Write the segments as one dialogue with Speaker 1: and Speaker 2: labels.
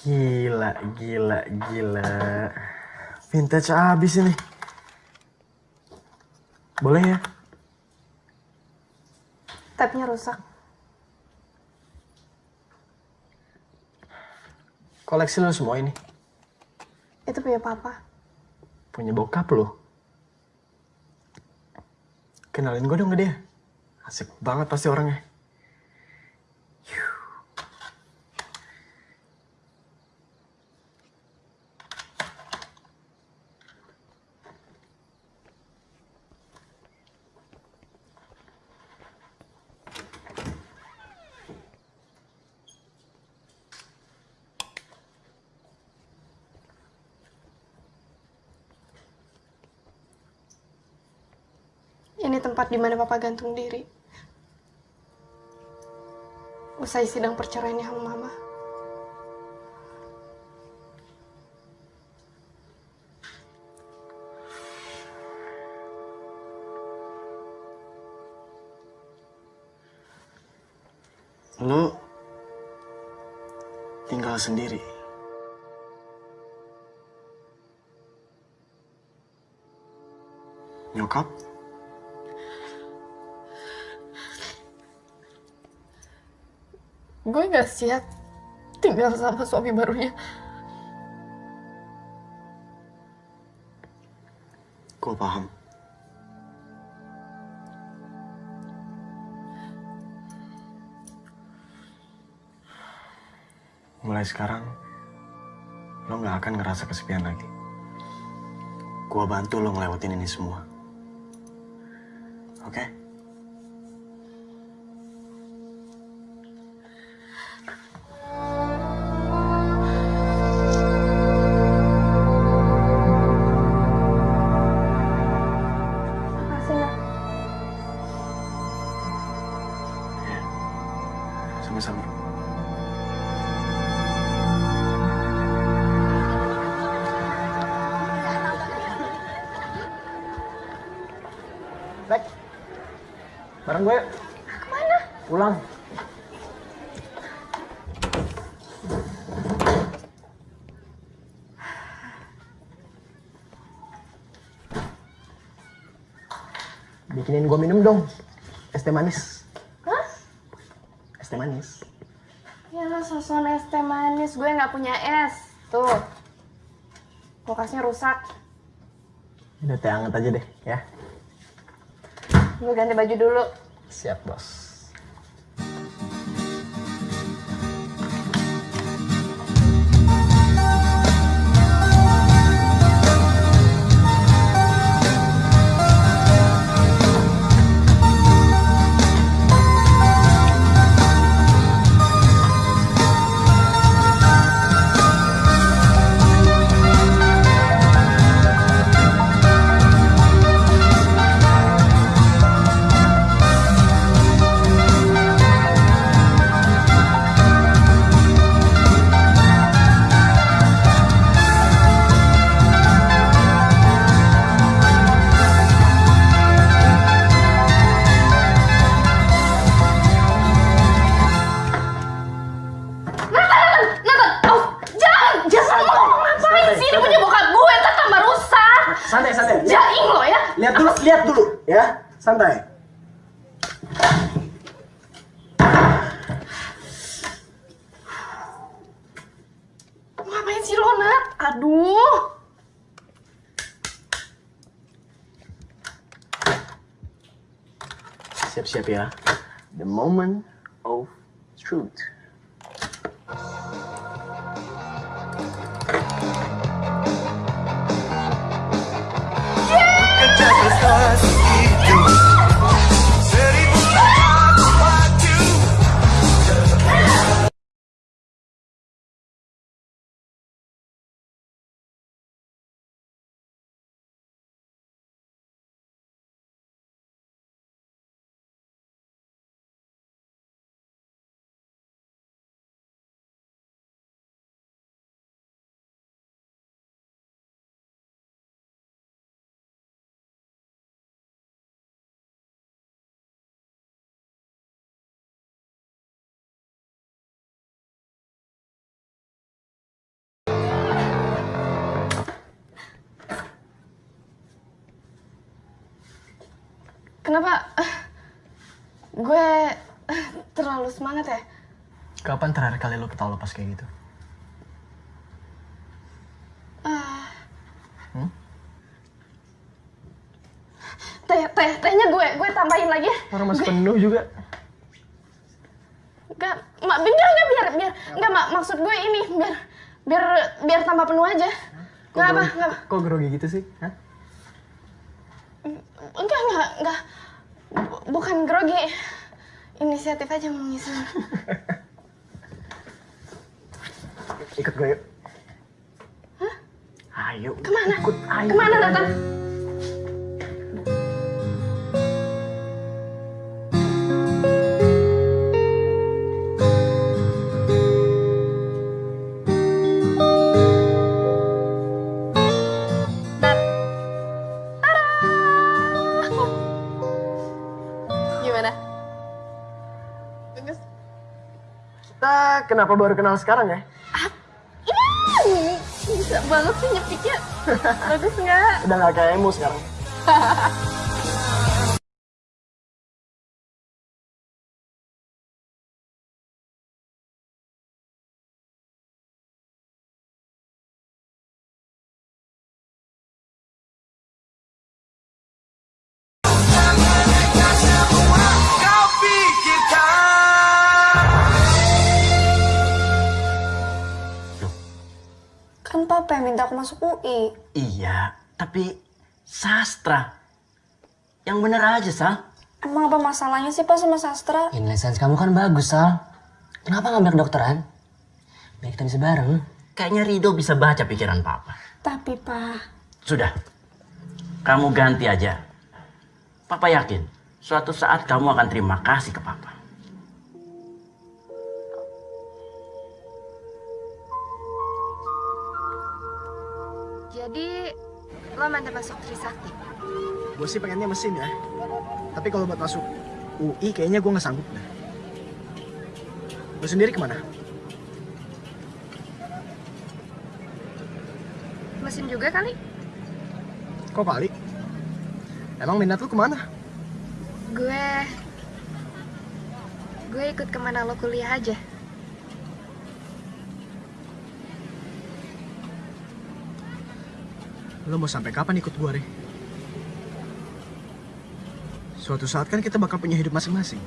Speaker 1: Gila, gila, gila. Vintage abis ini. Boleh ya?
Speaker 2: Tapnya rusak.
Speaker 1: Koleksi lo semua ini.
Speaker 2: Itu punya papa.
Speaker 1: Punya bokap lo. Kenalin gue dong ke dia. Asik banget pasti orangnya.
Speaker 2: Ini tempat di mana papa gantung diri. Usai sidang perceraiannya sama mama.
Speaker 1: Lo tinggal sendiri. Nyokap?
Speaker 2: Gue gak siap tinggal sama suami barunya.
Speaker 1: Gue paham. Mulai sekarang, lo gak akan ngerasa kesepian lagi. Gue bantu lo ngelewatin ini semua. Oke?
Speaker 2: Makasih
Speaker 1: Baik. Bareng gue.
Speaker 2: Ke mana?
Speaker 1: Pulang. Bikinin gue minum dong. Es teh manis.
Speaker 2: Hah?
Speaker 1: Es teh manis.
Speaker 2: Ya lah soson es teh manis. Gue gak punya es. Tuh. Kulkasnya rusak.
Speaker 1: Udah teh anget aja deh ya.
Speaker 2: Gue ganti baju dulu.
Speaker 1: Siap bos. Lihat dulu, lihat dulu ya. Santai.
Speaker 2: Ngapain sih lo, Nat? Aduh.
Speaker 1: Siap-siap ya. The moment of truth.
Speaker 3: us.
Speaker 2: Kenapa gue terlalu semangat ya?
Speaker 1: Kapan terakhir kali lo ketawa lepas kayak gitu?
Speaker 2: Teh, teh, tehnya gue, gue tambahin lagi ya.
Speaker 1: Orang masih penuh juga.
Speaker 2: Enggak, mak, enggak, enggak, biar, biar, enggak, mak, maksud gue ini, biar, biar, biar tambah penuh aja. Enggak apa,
Speaker 1: grogi-
Speaker 2: enggak apa.
Speaker 1: Kok grogi gitu sih? Hah?
Speaker 2: Enggak, enggak, enggak. Bu- Bukan grogi. Inisiatif aja mau ngisi.
Speaker 1: Ikut gue yuk. Ayo.
Speaker 2: Ke mana?
Speaker 1: Ikut, ayo.
Speaker 2: Ke mana, Nathan?
Speaker 1: Kita kenapa baru kenal sekarang ya?
Speaker 2: Ih, bisa banget sih nyepiknya. Bagus nggak?
Speaker 1: Udah gak kayak emo sekarang.
Speaker 4: aku masuk UI.
Speaker 5: Iya, tapi sastra. Yang bener aja, Sal.
Speaker 4: Emang apa masalahnya sih pak sama sastra?
Speaker 6: Sains kamu kan bagus, Sal. Kenapa ngambil kedokteran? Biar kita bisa bareng.
Speaker 5: Kayaknya Rido bisa baca pikiran Papa.
Speaker 4: Tapi pak,
Speaker 5: Sudah, kamu ganti aja. Papa yakin, suatu saat kamu akan terima kasih ke Papa.
Speaker 2: Jadi lo mantap masuk Trisakti.
Speaker 1: Gue sih pengennya mesin ya. Tapi kalau buat masuk UI kayaknya gue nggak sanggup deh. Lo sendiri ke mana?
Speaker 2: Mesin juga kali?
Speaker 1: Kok kali? Emang minat lu ke mana?
Speaker 2: Gue gue ikut ke mana lo kuliah aja.
Speaker 1: Lo mau sampai kapan ikut gue, Re? Suatu saat kan kita bakal punya hidup masing-masing.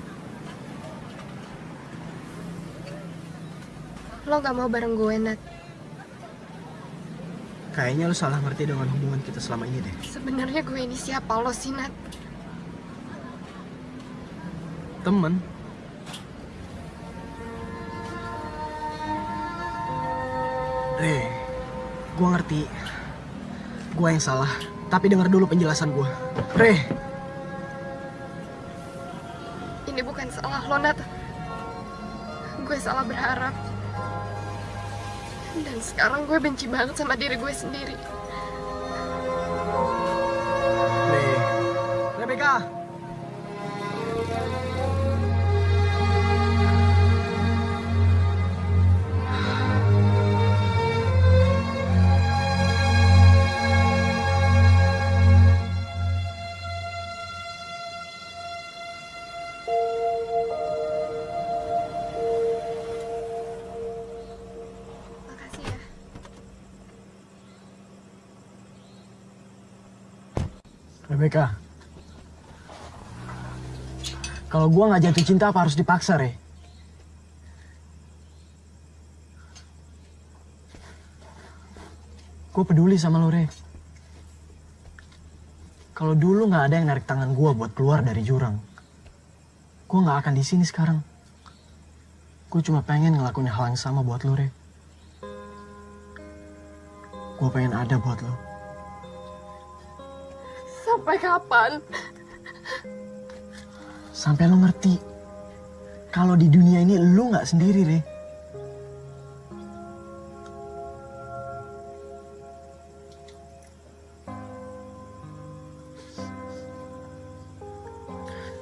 Speaker 2: Lo gak mau bareng gue, Nat.
Speaker 1: Kayaknya lo salah ngerti dengan hubungan kita selama ini deh.
Speaker 2: Sebenarnya gue ini siapa lo sih, Nat?
Speaker 1: Temen. Re, gue ngerti. Gue yang salah. Tapi denger dulu penjelasan gue. Re,
Speaker 2: Ini bukan salah lo, Nat. Gue salah berharap. Dan sekarang gue benci banget sama diri gue sendiri.
Speaker 1: Re, Rebecca. Kalau gue nggak jatuh cinta apa harus dipaksa, Re? Gue peduli sama lo, Re. Kalau dulu nggak ada yang narik tangan gue buat keluar dari jurang, gue nggak akan di sini sekarang. Gue cuma pengen ngelakuin hal yang sama buat lo, Re. Gue pengen ada buat lo.
Speaker 2: Sampai kapan?
Speaker 1: Sampai lo ngerti. Kalau di dunia ini lo nggak sendiri, Re.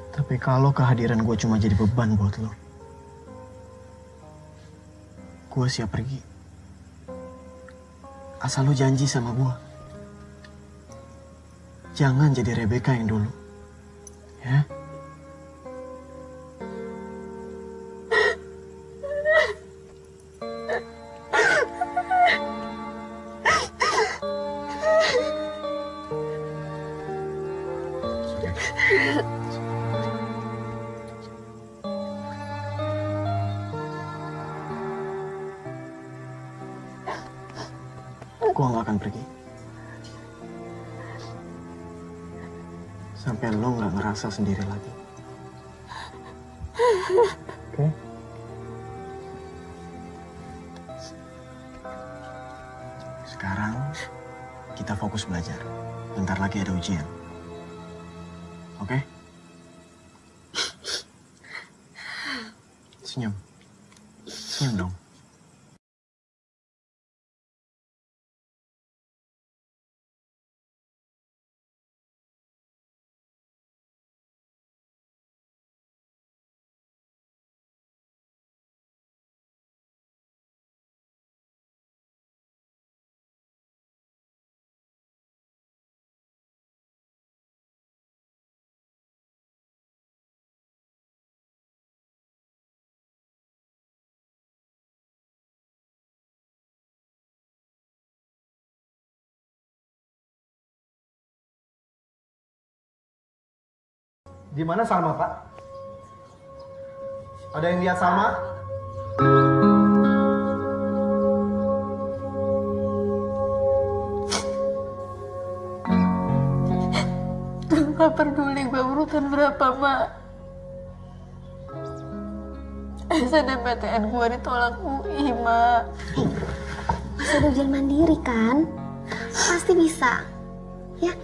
Speaker 1: Tapi kalau kehadiran gue cuma jadi beban buat lo, gue siap pergi. Asal lo janji sama gue. Jangan jadi Rebecca yang dulu. Ya. Sendiri lagi. Oke? Sekarang kita fokus belajar. Bentar lagi ada ujian. Oke? Senyum. Senyum dong.
Speaker 7: Di mana Salma, Pak? Ada yang lihat Salma?
Speaker 4: Gak peduli gue urutan berapa, Mak. SNMPTN gue ditolak UI, Mak.
Speaker 2: Ada ujian mandiri kan? Pasti bisa. Ya.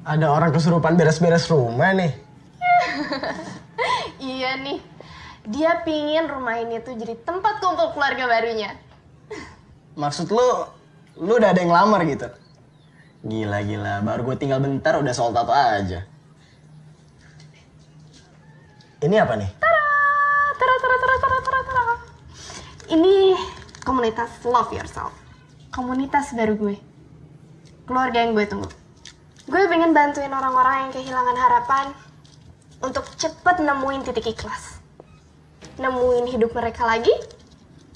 Speaker 1: Ada orang kesurupan beres-beres rumah nih.
Speaker 2: Iya nih. Dia pingin rumah ini tuh jadi tempat kumpul keluarga barunya.
Speaker 1: Maksud lu, lu udah ada yang lamar gitu? Gila, gila. Baru gue tinggal bentar udah soal tato aja. Ini apa nih?
Speaker 2: Tara, tara, tara, tara, tara, tara. Ini komunitas Love Yourself. Komunitas baru gue. Keluarga yang gue tunggu. Gue pengen bantuin orang-orang yang kehilangan harapan untuk cepet nemuin titik ikhlas. Nemuin hidup mereka lagi,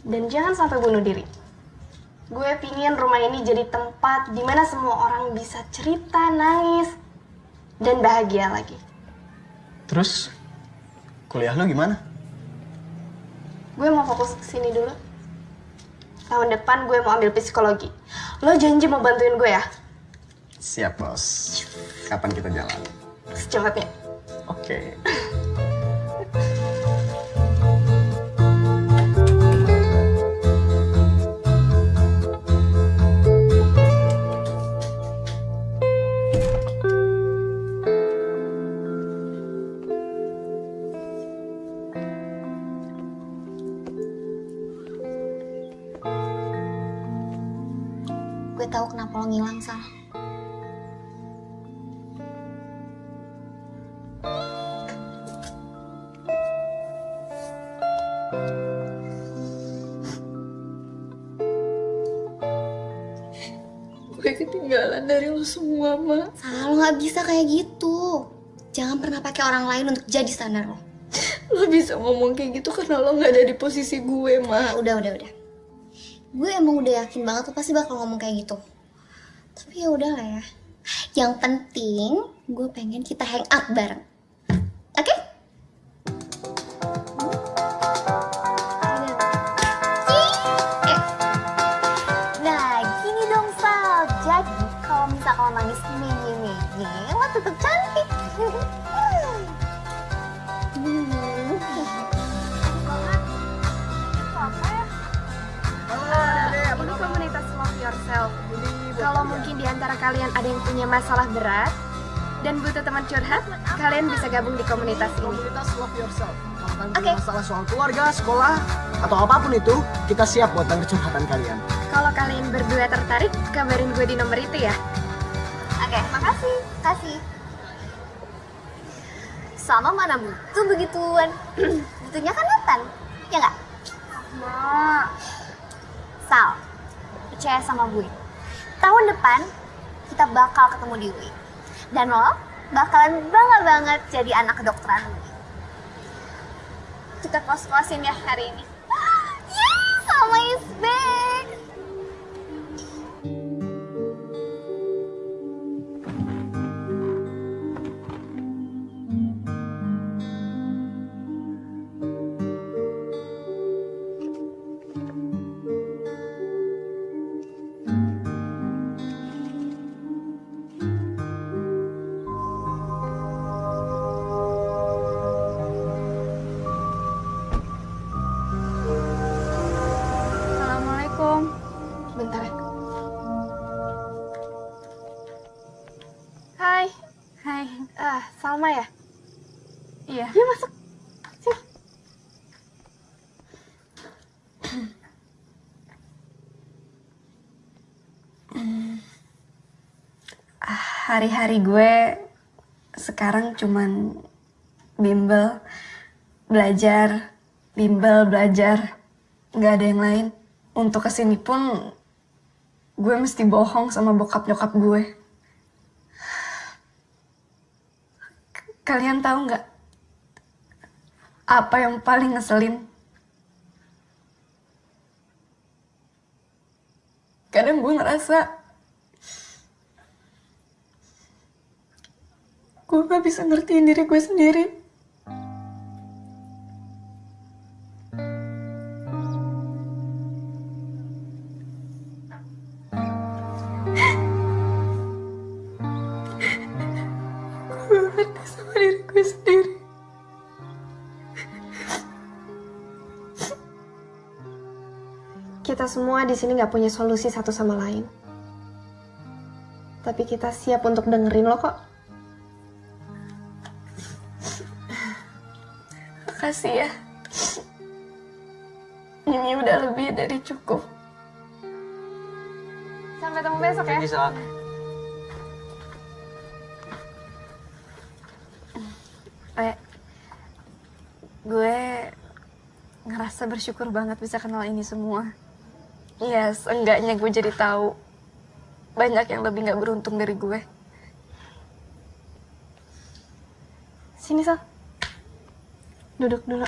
Speaker 2: dan jangan sampai bunuh diri. Gue pingin rumah ini jadi tempat di mana semua orang bisa cerita, nangis, dan bahagia lagi.
Speaker 1: Terus, kuliah lu gimana?
Speaker 2: Gue mau fokus ke sini dulu. Tahun depan gue mau ambil psikologi. Lo janji mau bantuin gue ya?
Speaker 1: Siap, Bos. Kapan kita jalan?
Speaker 2: Secepatnya.
Speaker 1: Oke. Okay.
Speaker 8: gue tahu kenapa lo ngilang sal
Speaker 4: semua, Ma.
Speaker 8: Sal, lo gak bisa kayak gitu. Jangan pernah pakai orang lain untuk jadi standar lo.
Speaker 4: Lo bisa ngomong kayak gitu karena lo gak ada di posisi gue, Ma.
Speaker 8: Udah, udah, udah. Gue emang udah yakin banget lo pasti bakal ngomong kayak gitu. Tapi ya udahlah ya. Yang penting gue pengen kita hang out bareng. Oke? Eh. Nah, gini dong Sal. Jadi kalau misalkan lo nangis menye-menye, lo tetap cantik.
Speaker 2: Ini komunitas love yourself. Kalau mungkin di antara kalian ada yang punya masalah berat dan butuh teman curhat, kalian bisa gabung di komunitas ini.
Speaker 1: Komunitas Love Yourself. Kalau kalian
Speaker 8: Oke.
Speaker 1: punya masalah soal keluarga, sekolah, atau apa pun itu, kita siap buat denger curhatan kalian.
Speaker 2: Kalau kalian berdua tertarik, kabarin gue di nomor itu ya.
Speaker 8: Oke, makasih. Kasih. Sama mana butuh begituan. Butuhnya kan Nathan. Ya nggak? Sal, percaya sama gue. Tahun depan, kita bakal ketemu di UI. Dan lo bakalan bangga banget jadi anak kedokteran UI.
Speaker 2: Kita kos-kosin ya hari ini.
Speaker 8: Yes, Salma is
Speaker 2: Hai. Ah, Salma ya? Iya. Yuk masuk. Sini.
Speaker 9: hari-hari gue sekarang cuman bimbel belajar bimbel belajar nggak ada yang lain untuk ke sini pun gue mesti bohong sama bokap nyokap gue kalian tahu nggak apa yang paling ngeselin kadang gue ngerasa gue gak bisa ngertiin diri gue sendiri.
Speaker 2: Semua di sini nggak punya solusi satu sama lain. Tapi kita siap untuk dengerin lo kok.
Speaker 9: Makasih ya. Ini udah lebih dari cukup.
Speaker 2: Sampai ketemu besok ya.
Speaker 1: Bisa.
Speaker 9: Re, gue ngerasa bersyukur banget bisa kenal ini semua. Ya, seenggaknya gue jadi tahu banyak yang lebih nggak beruntung dari gue.
Speaker 2: Sini, Sal. Duduk dulu.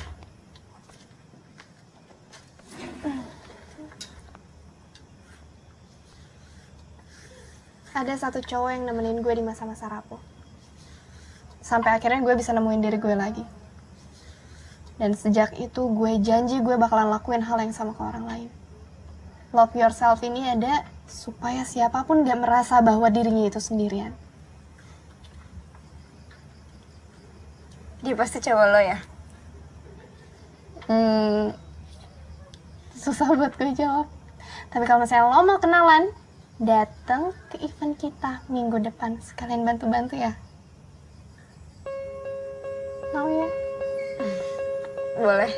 Speaker 2: Ada satu cowok yang nemenin gue di masa-masa rapuh. Sampai akhirnya gue bisa nemuin diri gue lagi. Dan sejak itu gue janji gue bakalan lakuin hal yang sama ke orang lain. Love yourself ini ada supaya siapa pun gak merasa bahwa dirinya itu sendirian.
Speaker 9: Dia pasti cowok lo ya?
Speaker 2: Hmm, susah buat gue jawab. Tapi kalau misalnya lo mau kenalan, datang ke event kita minggu depan. Sekalian bantu-bantu ya. Mau ya?
Speaker 9: Boleh.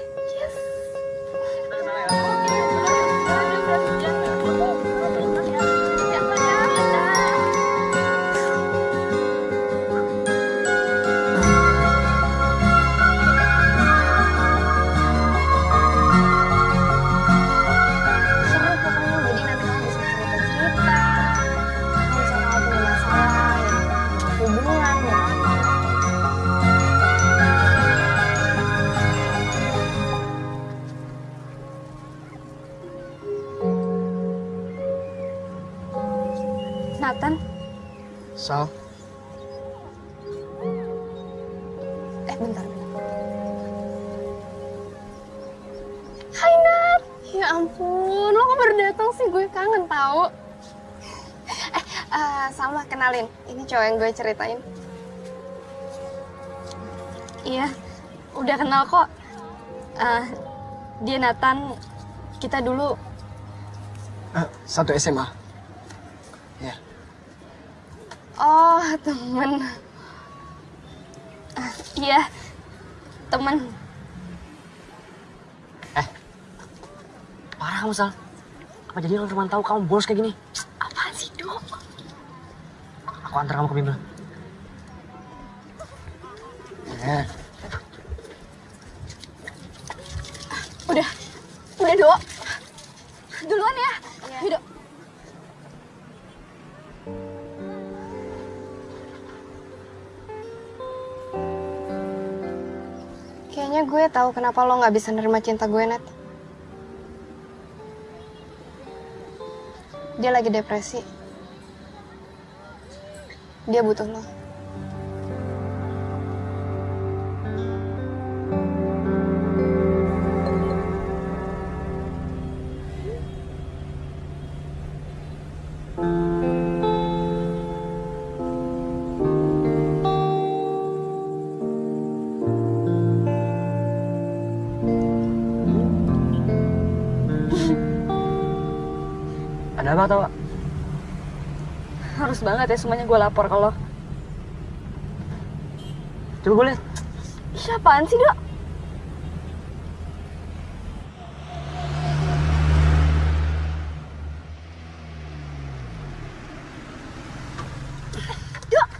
Speaker 9: Nathan.
Speaker 1: Sal,
Speaker 2: Eh, bentar. Hai, Nat. Ya ampun, lo kok baru datang sih? Gue kangen tau. Eh, eh, sama kenalin. Ini cowok yang gue ceritain.
Speaker 9: Iya, udah kenal kok. Eh, dia Nathan, kita dulu
Speaker 1: eh, satu SMA. Ya,
Speaker 2: Oh, temen.
Speaker 9: ah, iya temen.
Speaker 6: Parah kamu, Sal. Apa jadi orang teman tahu kamu bolos kayak gini?
Speaker 2: Apaan sih, Dok?
Speaker 6: Aku antar kamu ke bimbel.
Speaker 1: ya.
Speaker 9: Udah, udah Dok.
Speaker 2: Gue tahu kenapa lo nggak bisa nerima cinta gue, Nat. Dia lagi depresi. Dia butuh lo.
Speaker 6: Ada apa tau?
Speaker 9: Harus banget ya semuanya gue lapor lo.
Speaker 6: Coba gue lihat.
Speaker 9: Siapaan sih, Dok?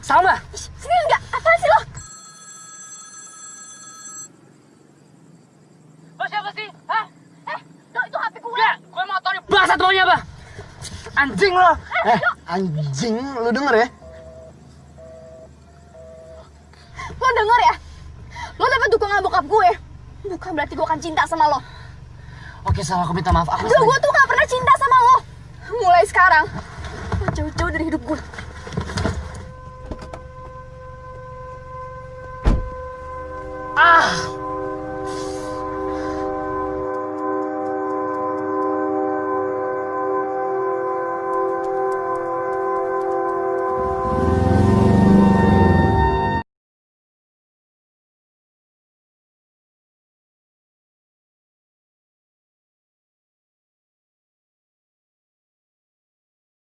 Speaker 6: Salma!
Speaker 9: Sini enggak? Apaan sih lo?
Speaker 6: Lo siapa sih? Hah? Eh, itu HP gue. Gak, gue mau tau nih bangsat maunya apa? Anjing lo!
Speaker 1: Eh, anjing, lu denger ya?
Speaker 9: Lo denger ya? Lo dapet dukungan bokap gue. Bukan berarti gue akan cinta sama lo.
Speaker 6: Oke, Sal, aku minta maaf. Aku
Speaker 9: Enggak, gue tuh gak pernah cinta sama lo. Mulai sekarang, lo jauh-jauh dari hidup gue.
Speaker 6: Ah!